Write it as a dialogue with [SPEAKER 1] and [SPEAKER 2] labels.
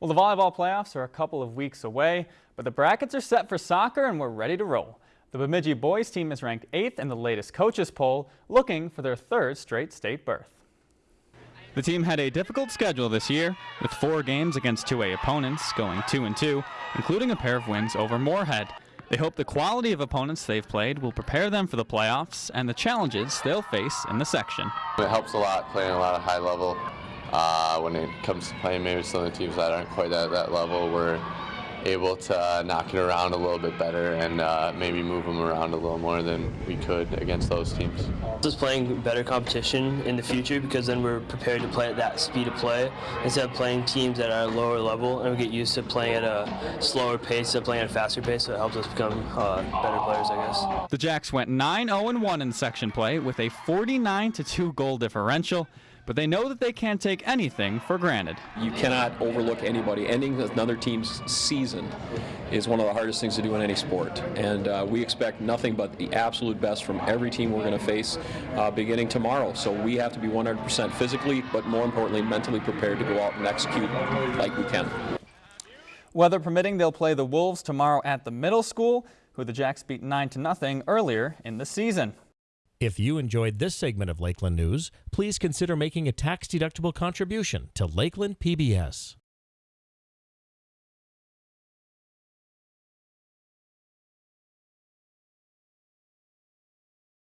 [SPEAKER 1] Well, the volleyball playoffs are a couple of weeks away, but the brackets are set for soccer and we're ready to roll. The Bemidji boys team is ranked 8th in the latest coaches poll, looking for their third straight state berth. The team had a difficult schedule this year, with four games against 2A opponents, going 2 and 2, including a pair of wins over Moorhead. They hope the quality of opponents they've played will prepare them for the playoffs and the challenges they'll face in the section.
[SPEAKER 2] It helps a lot playing a lot of high level uh, when it comes to playing maybe some of the teams that aren't quite at that level. We're able to uh, knock it around a little bit better and uh, maybe move them around a little more than we could against those teams.
[SPEAKER 3] Just playing better competition in the future because then we're prepared to play at that speed of play instead of playing teams at are lower level and we get used to playing at a slower pace instead of playing at a faster pace so it helps us become uh, better players I guess.
[SPEAKER 1] The Jacks went 9-0-1 in section play with a 49-2 goal differential but they know that they can't take anything for granted.
[SPEAKER 4] You cannot overlook anybody. Ending another team's season is one of the hardest things to do in any sport, and uh, we expect nothing but the absolute best from every team we're going to face uh, beginning tomorrow. So we have to be 100% physically, but more importantly, mentally prepared to go out and execute like we can.
[SPEAKER 1] Weather permitting, they'll play the Wolves tomorrow at the middle school, who the Jacks beat 9 to nothing earlier in the season.
[SPEAKER 5] If you enjoyed this segment of Lakeland News, please consider making a tax-deductible contribution to Lakeland PBS.